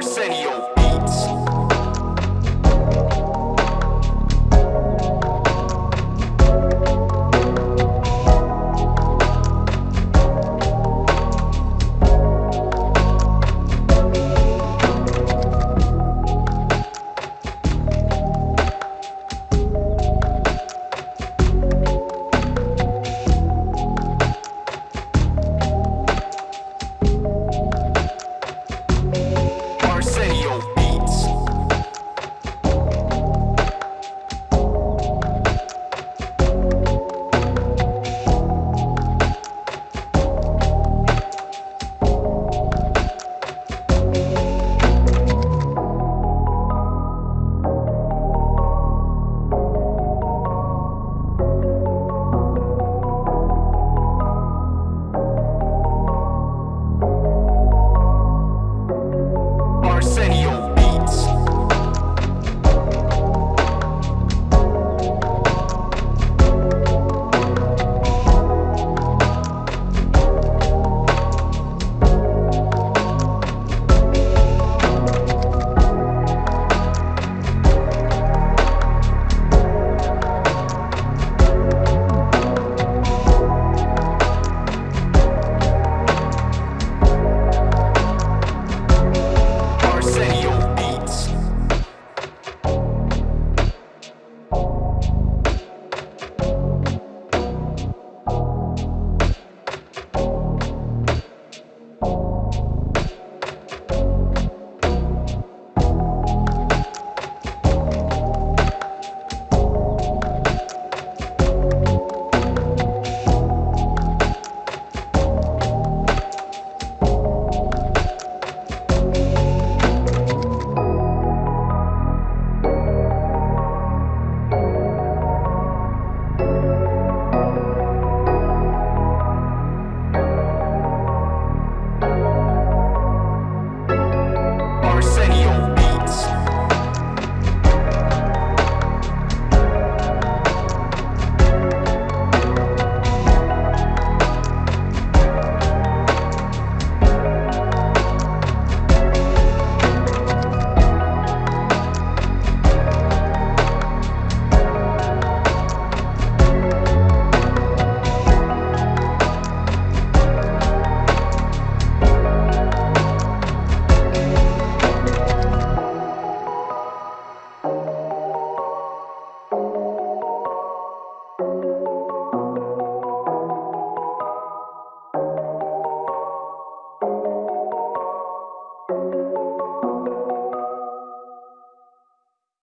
Arsenio.